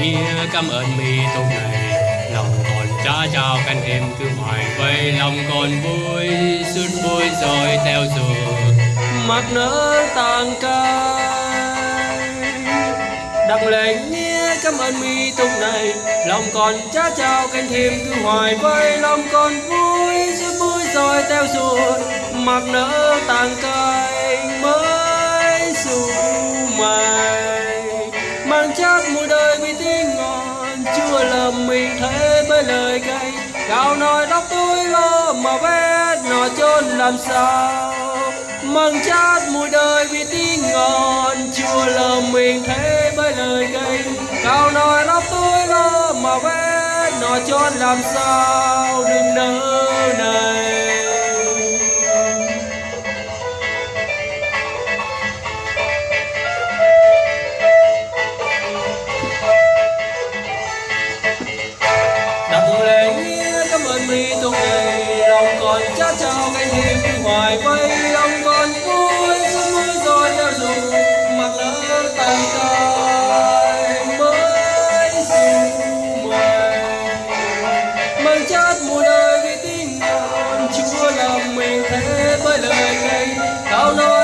nghĩa cảm ơn mi tốt này. Lòng còn cha chào canh em cứ hoài vây, lòng còn vui suốt vui rồi theo rồi mắt nỡ tàn cay đặng lệ nghĩa cảm ơn mi tung này. Lòng còn cha chào canh thêm cứ hoài vây, lòng còn vui suốt vui rồi theo rồi mặc nỡ tàn cay mới xu mày mình thế với lời cây cao nói đóc tôi lo mà bé nọ chôn làm sao? Mang chát mùi đời vì tiếng ngon chua lầm mình thế với lời cây cao nói đóc tôi lo mà bé nọ chôn làm sao? Đừng nỡ này đặng lệ cảm ơn mi tung đầy lòng còn cha chào canh thêm cứ hoài vây lòng còn vui xuân vui rồi theo dù mặc lỡ tay cay mới dù mày mừng chát mùa đời vì tiếng con chúa làm mình thế với lời cay cao nói